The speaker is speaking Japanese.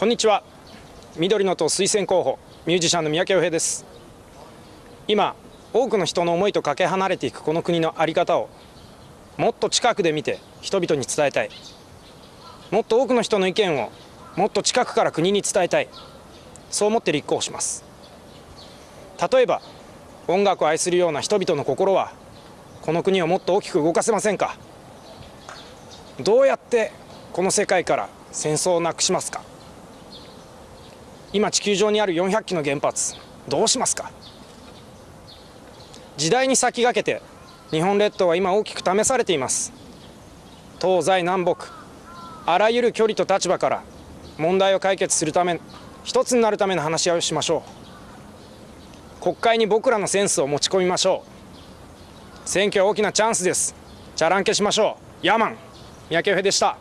こんにちは。緑の党推薦候補ミュージシャンの三宅洋平です。今多くの人の思いとかけ離れていくこの国の在り方をもっと近くで見て人々に伝えたい。もっと多くの人の意見をもっと近くから国に伝えたい。そう思って立候補します。例えば音楽を愛するような人々の心はこの国をもっと大きく動かせませんか？どうやってこの世界から戦争をなくしますか？今地球上にある400基の原発どうしますか？時代に先駆けて日本列島は今大きく試されています。東西南北あらゆる距離と立場から問題を解決するため一つになるための話し合いをしましょう。国会に僕らのセンスを持ち込みましょう。選挙は大きなチャンスです。じゃらんけしましょう。ヤーマン三宅でした。